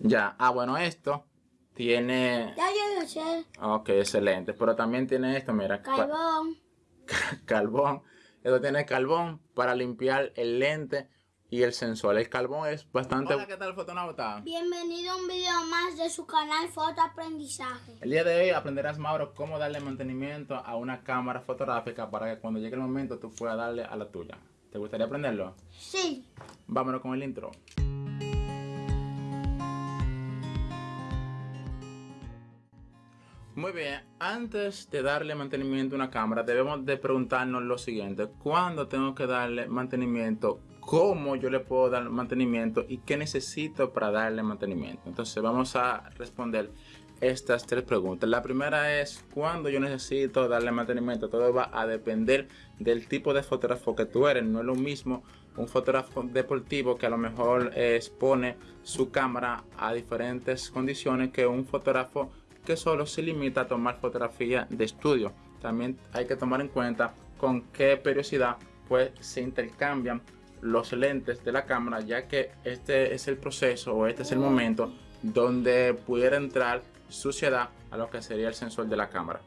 Ya, ah, bueno, esto tiene... Ya yo lo sé. Ok, excelente. Pero también tiene esto, mira. Carbón. carbón. Esto tiene carbón para limpiar el lente y el sensor. El carbón es bastante... Hola, ¿qué tal, fotonauta? Bienvenido a un video más de su canal Fotoaprendizaje. El día de hoy aprenderás, Mauro, cómo darle mantenimiento a una cámara fotográfica para que cuando llegue el momento tú puedas darle a la tuya. ¿Te gustaría aprenderlo? Sí. Vámonos con el intro. Muy bien, antes de darle mantenimiento a una cámara debemos de preguntarnos lo siguiente. ¿Cuándo tengo que darle mantenimiento? ¿Cómo yo le puedo dar mantenimiento? ¿Y qué necesito para darle mantenimiento? Entonces vamos a responder estas tres preguntas. La primera es ¿cuándo yo necesito darle mantenimiento? Todo va a depender del tipo de fotógrafo que tú eres. No es lo mismo un fotógrafo deportivo que a lo mejor expone su cámara a diferentes condiciones que un fotógrafo que solo se limita a tomar fotografía de estudio. También hay que tomar en cuenta con qué periodicidad pues se intercambian los lentes de la cámara ya que este es el proceso o este es el momento donde pudiera entrar suciedad a lo que sería el sensor de la cámara.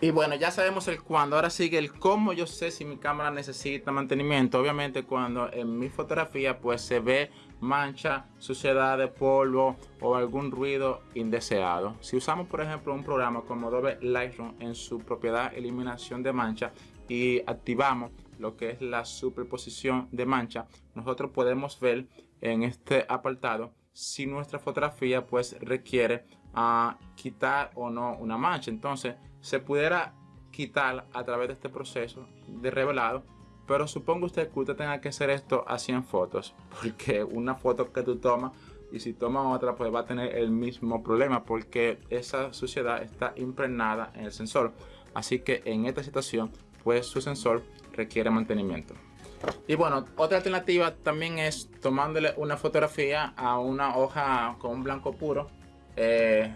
Y bueno, ya sabemos el cuándo. Ahora sigue el cómo yo sé si mi cámara necesita mantenimiento. Obviamente cuando en mi fotografía pues se ve mancha, suciedad de polvo o algún ruido indeseado. Si usamos por ejemplo un programa como Adobe Lightroom en su propiedad eliminación de mancha y activamos lo que es la superposición de mancha, nosotros podemos ver en este apartado si nuestra fotografía pues requiere a quitar o no una mancha. Entonces se pudiera quitar a través de este proceso de revelado. Pero supongo usted que usted tenga que hacer esto a 100 fotos. Porque una foto que tú tomas y si toma otra pues va a tener el mismo problema. Porque esa suciedad está impregnada en el sensor. Así que en esta situación pues su sensor requiere mantenimiento. Y bueno, otra alternativa también es tomándole una fotografía a una hoja con un blanco puro eh,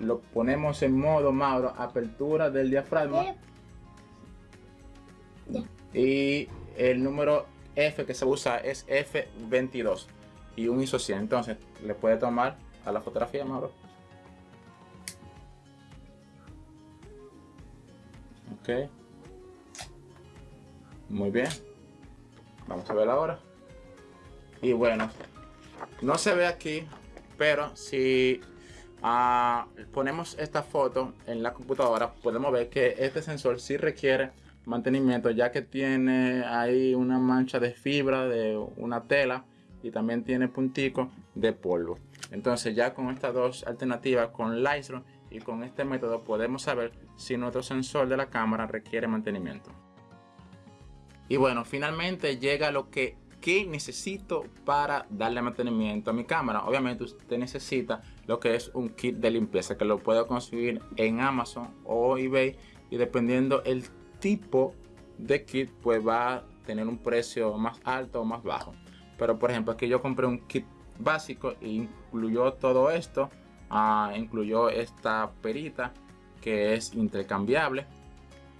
lo ponemos en modo Mauro, apertura del diafragma. Y el número F que se usa es F22 y un ISO 100. Entonces, le puede tomar a la fotografía, Mauro. Ok. Muy bien. Vamos a ver ahora. Y bueno, no se ve aquí, pero si Ah, ponemos esta foto en la computadora, podemos ver que este sensor sí requiere mantenimiento ya que tiene ahí una mancha de fibra de una tela y también tiene punticos de polvo. Entonces ya con estas dos alternativas, con Lightroom y con este método podemos saber si nuestro sensor de la cámara requiere mantenimiento. Y bueno, finalmente llega lo que ¿Qué necesito para darle mantenimiento a mi cámara? Obviamente usted necesita lo que es un kit de limpieza que lo puedo conseguir en Amazon o eBay y dependiendo el tipo de kit pues va a tener un precio más alto o más bajo. Pero por ejemplo aquí yo compré un kit básico e incluyó todo esto. Ah, incluyó esta perita que es intercambiable.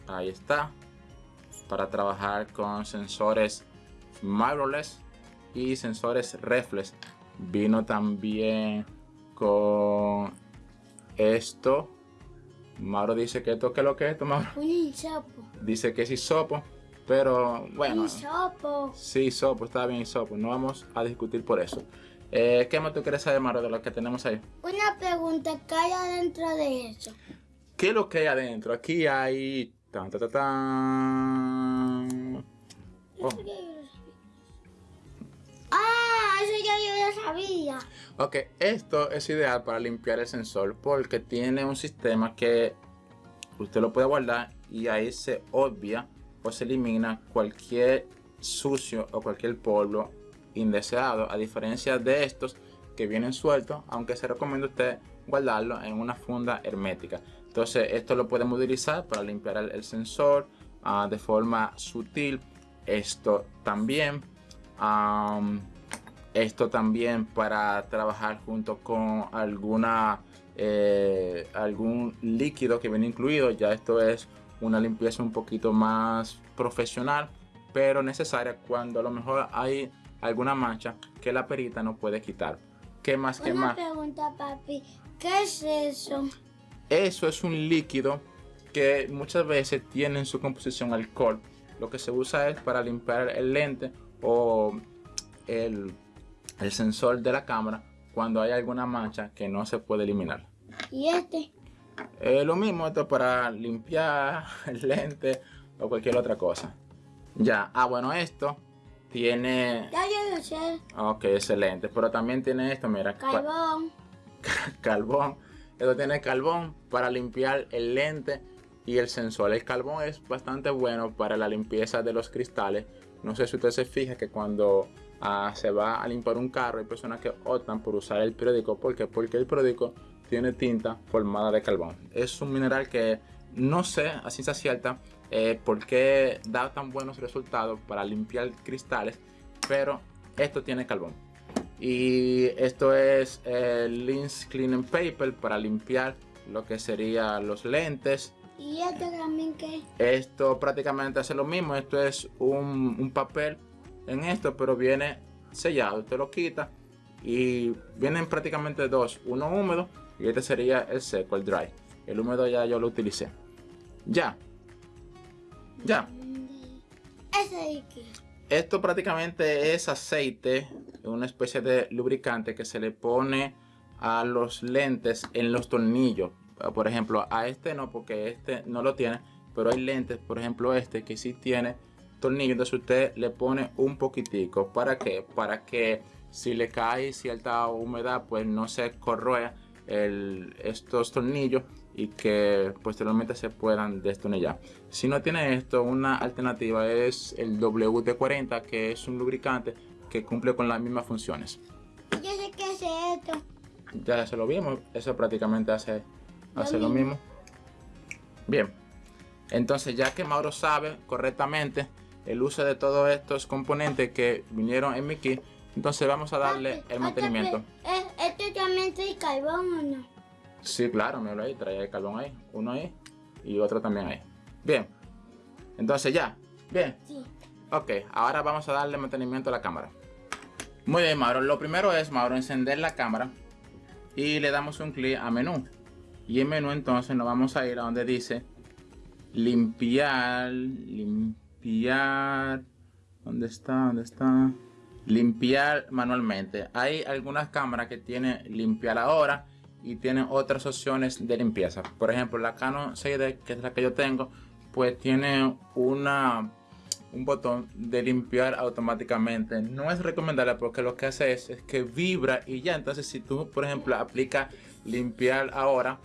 Ahí está. Para trabajar con sensores mirrorless y sensores reflex. Vino también con esto. Mauro dice que esto que lo que es esto, Mauro. Dice que es hisopo, pero bueno. Hisopo. Sí, hisopo, está bien hisopo. No vamos a discutir por eso. Eh, ¿Qué más tú quieres saber, Mauro, de lo que tenemos ahí? Una pregunta, ¿qué hay adentro de eso? ¿Qué es lo que hay adentro? Aquí hay... Tan, tan, tan, tan. Oh. Sabía. Ok, esto es ideal para limpiar el sensor porque tiene un sistema que usted lo puede guardar y ahí se obvia o se elimina cualquier sucio o cualquier polvo indeseado. A diferencia de estos que vienen sueltos aunque se recomienda usted guardarlo en una funda hermética. Entonces esto lo podemos utilizar para limpiar el, sensor ah, de forma sutil. Esto también esto también para trabajar junto con alguna eh, algún líquido que viene incluido ya esto es una limpieza un poquito más profesional pero necesaria cuando a lo mejor hay alguna mancha que la perita no puede quitar ¿Qué más? ¿Qué Una más? pregunta, papi. ¿Qué es eso? Eso es un líquido que muchas veces tiene en su composición alcohol. Lo que se usa es para limpiar el lente o el, el sensor de la cámara cuando hay alguna mancha que no se puede eliminar. ¿Y este? Eh, lo mismo, esto es para limpiar el lente o cualquier otra cosa. Ya, ah bueno, esto tiene... Ya yo lo sé. Ok, excelente. Pero también tiene esto, mira. Carbón. carbón. Esto tiene carbón para limpiar el lente y el sensor. El carbón es bastante bueno para la limpieza de los cristales. No sé si usted se fija que cuando ah, se va a limpiar un carro hay personas que optan por usar el periódico. ¿Por qué? Porque el periódico tiene tinta formada de carbón. Es un mineral que no sé a ciencia cierta eh, por qué da tan buenos resultados para limpiar cristales, pero esto tiene carbón. Y esto es el Lens Cleaning Paper para limpiar lo que serían los lentes. ¿Y este también qué? Esto prácticamente hace lo mismo. Esto es un, un papel en esto, pero viene sellado. Usted lo quita y vienen prácticamente dos. Uno húmedo y este sería el seco, el dry. El húmedo ya yo lo utilicé. Ya. Ya. Esto prácticamente es aceite, una especie de lubricante que se le pone a los lentes en los tornillos. Por ejemplo, a este no, porque este no lo tiene, pero hay lentes, por ejemplo este, que sí tiene tornillos. Entonces usted le pone un poquitico. ¿Para qué? Para que si le cae cierta humedad, pues no se corroa el- estos tornillos y que posteriormente se puedan destornillar. Si no tiene esto, una alternativa es el WD-40, que es un lubricante que cumple con las mismas funciones. Yo sé qué es esto. Ya se lo vimos, eso prácticamente hace, Lo hace lo mismo. Bien, entonces ya que Mauro sabe correctamente el uso de todos estos componentes que vinieron en mi kit, entonces vamos a darle Papi, el mantenimiento. ¿Este, eh, ¿Este también trae carbón o no? Sí, claro, míralo ahí, trae el carbón ahí, uno ahí y otro también ahí. Bien, entonces ya, bien. Sí. Ok, ahora vamos a darle mantenimiento a la cámara. Muy bien, Mauro. Lo primero es, Mauro, encender la cámara y le damos un clic a menú. Y en menú entonces nos vamos a ir a donde dice limpiar, limpiar. ¿Dónde está? ¿Dónde está? Limpiar manualmente. Hay algunas cámaras que tienen limpiar ahora y tienen otras opciones de limpieza. Por ejemplo, la Canon 6D, que es la que yo tengo, pues tiene una un botón de limpiar automáticamente. No es recomendable porque lo que hace es, es que vibra y ya. Entonces, si tú, por ejemplo, aplicas limpiar ahora,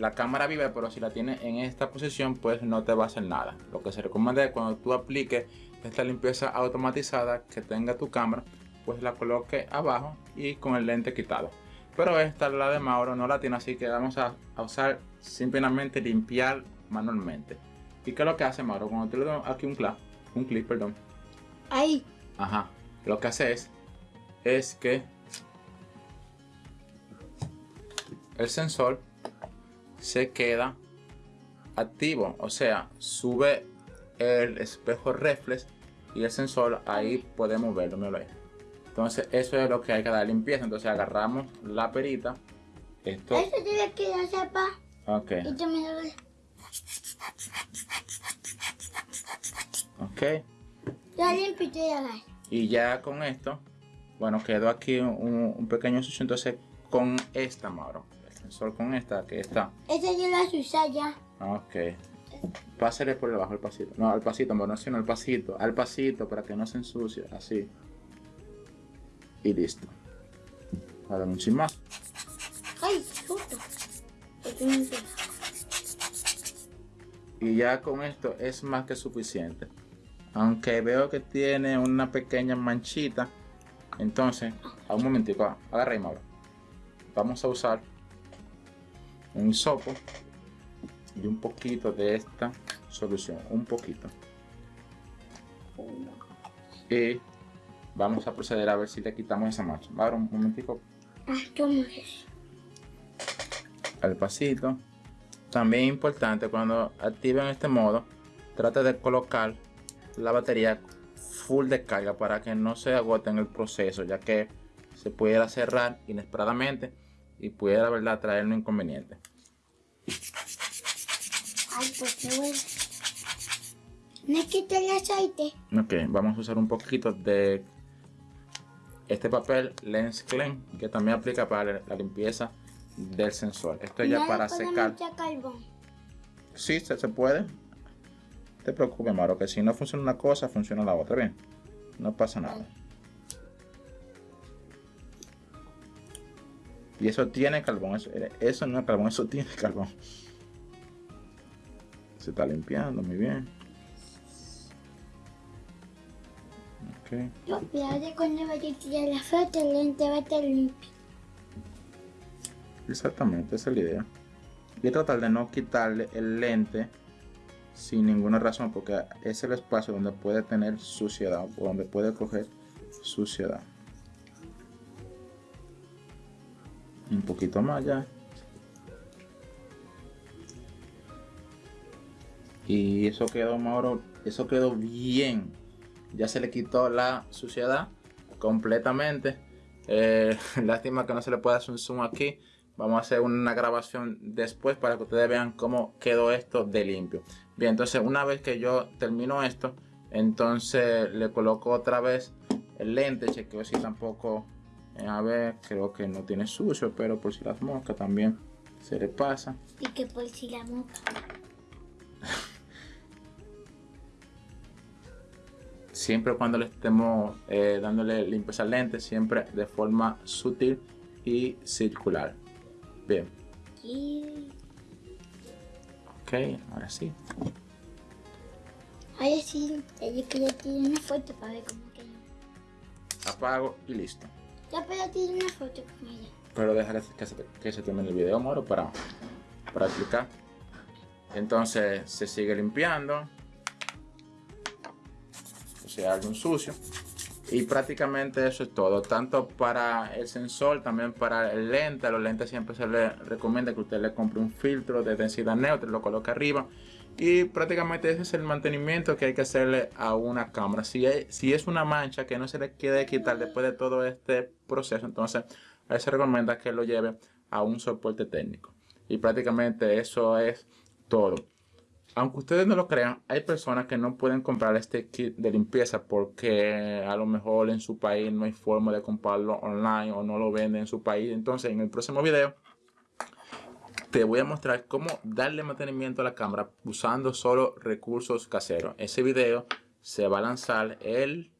la cámara vibra, pero si la tienes en esta posición, pues no te va a hacer nada. Lo que se recomienda es cuando tú apliques esta limpieza automatizada que tenga tu cámara, pues la coloque abajo y con el lente quitado. Pero esta, la de Mauro, no la tiene, así que vamos a, a usar simplemente limpiar manualmente. ¿Y qué es lo que hace Mauro? Cuando tú le das aquí un clic, un clic, perdón, Ahí. Ajá. Lo que hace es, es que el sensor se queda activo. O sea, sube el espejo reflex y el sensor ahí podemos verlo. míralo ahí. Entonces, eso es lo que hay que dar limpieza. Entonces, agarramos la perita. Esto. Eso tiene que ya sepa. Ok. Y me lo. Ok. Ya limpio y ya. Y ya con esto, bueno, quedó aquí un, un pequeño sucio. Entonces, con esta, Mauro. Sensor con esta, que está. Ese yo lo usé ya. Ok. Pásale por debajo el pasito. No, al pasito, amor, no, sino al pasito. Al pasito para que no se ensucie. Así. Y listo. Ahora un chin más. Ay, justo. Y ya con esto es más que suficiente. Aunque veo que tiene una pequeña manchita. Entonces, a un momentico, agarra Mauro. Vamos a usar un hisopo y un poquito de esta solución. Un poquito. Y vamos a proceder a ver si le quitamos esa mancha. Un momentico Ah, al pasito. También importante cuando activen este modo, trate de colocar la batería full de carga para que no se agote en el proceso, ya que se pudiera cerrar inesperadamente y pudiera, la verdad, traer un inconveniente. Ay, pues qué bueno. ¿Me quito el aceite? Ok, vamos a usar un poquito de este papel Lens Clean que también aplica para la limpieza del sensor. Esto es ya ¿No le para secar. carbón? Sí, se, se puede. No te preocupes, Maro, que si no funciona una cosa, funciona la otra. Bien, no pasa nada. Y eso tiene carbón. Eso, eso no es carbón, eso tiene carbón. Se está limpiando muy bien. Ok. No, fíjate cuando vaya a tirar la foto, el lente va a estar limpio. Exactamente, esa es la idea. Y tratar de no quitarle el lente sin ninguna razón, porque es el espacio donde puede tener suciedad o donde puede coger suciedad. Un poquito más ya. Y eso quedó, Mauro, eso quedó bien. Ya se le quitó la suciedad completamente. Eh, lástima que no se le pueda hacer un zoom aquí. Vamos a hacer una grabación después para que ustedes vean cómo quedó esto de limpio. Bien, entonces una vez que yo termino esto, entonces le coloco otra vez el lente. Chequeo si tampoco, a ver, creo que no tiene sucio, pero por si las moscas también se le pasa. Y que por si la moca. siempre cuando le estemos eh, dándole limpieza al lente, siempre de forma sutil y circular. Bien, Y... ok, ahora sí. Ahora sí, yo quería tirar una foto para ver cómo quedó. Apago y listo. Ya puedo tirar una foto con ella. Pero dejar que se, termine el video, Moro, para, para explicar. Entonces se sigue limpiando. O sea, algún sucio. Y prácticamente eso es todo. Tanto para el sensor, también para el lente. A los lentes siempre se les recomienda que usted le compre un filtro de densidad neutra, lo coloque arriba. Y prácticamente ese es el mantenimiento que hay que hacerle a una cámara. Si, si es una mancha que no se le quiere quitar después de todo este proceso, entonces se recomienda que lo lleve a un soporte técnico. Y prácticamente eso es todo. Aunque ustedes no lo crean, hay personas que no pueden comprar este kit de limpieza porque a lo mejor en su país no hay forma de comprarlo online o no lo venden en su país. Entonces en el próximo video te voy a mostrar cómo darle mantenimiento a la cámara usando solo recursos caseros. Ese video se va a lanzar el